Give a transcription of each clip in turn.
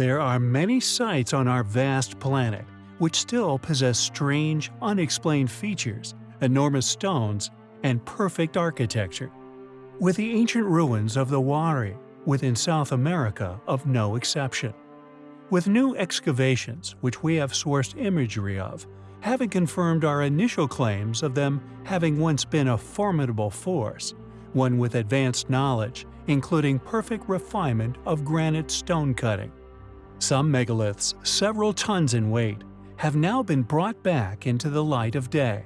There are many sites on our vast planet which still possess strange, unexplained features, enormous stones, and perfect architecture. With the ancient ruins of the Wari within South America of no exception. With new excavations, which we have sourced imagery of, having confirmed our initial claims of them having once been a formidable force, one with advanced knowledge, including perfect refinement of granite stone cutting. Some megaliths, several tons in weight, have now been brought back into the light of day,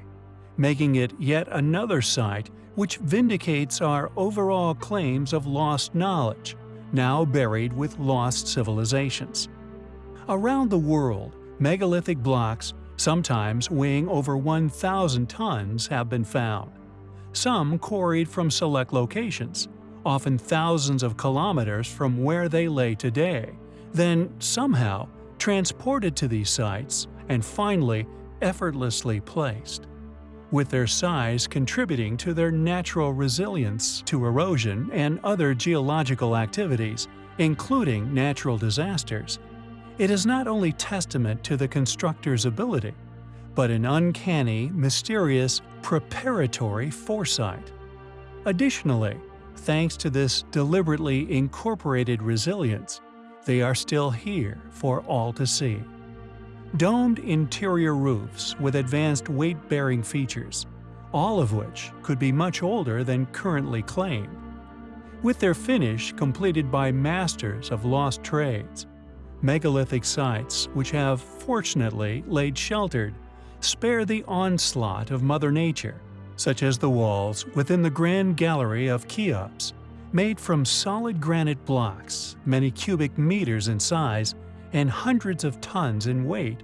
making it yet another site which vindicates our overall claims of lost knowledge, now buried with lost civilizations. Around the world, megalithic blocks, sometimes weighing over 1,000 tons, have been found. Some quarried from select locations, often thousands of kilometers from where they lay today, then somehow transported to these sites and finally effortlessly placed. With their size contributing to their natural resilience to erosion and other geological activities, including natural disasters, it is not only testament to the constructor's ability, but an uncanny, mysterious, preparatory foresight. Additionally, thanks to this deliberately incorporated resilience, they are still here for all to see. Domed interior roofs with advanced weight-bearing features, all of which could be much older than currently claimed. With their finish completed by masters of lost trades, megalithic sites which have, fortunately, laid sheltered, spare the onslaught of Mother Nature, such as the walls within the Grand Gallery of Cheops made from solid granite blocks, many cubic meters in size and hundreds of tons in weight,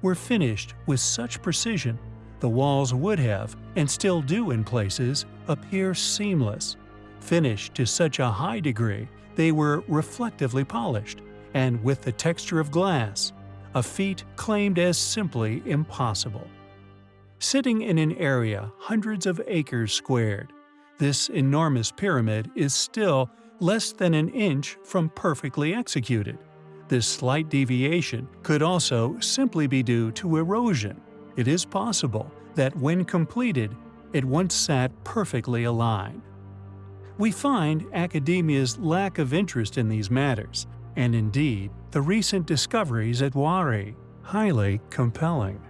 were finished with such precision the walls would have, and still do in places, appear seamless. Finished to such a high degree they were reflectively polished, and with the texture of glass, a feat claimed as simply impossible. Sitting in an area hundreds of acres squared, this enormous pyramid is still less than an inch from perfectly executed. This slight deviation could also simply be due to erosion. It is possible that when completed, it once sat perfectly aligned. We find academia's lack of interest in these matters, and indeed, the recent discoveries at Wari, highly compelling.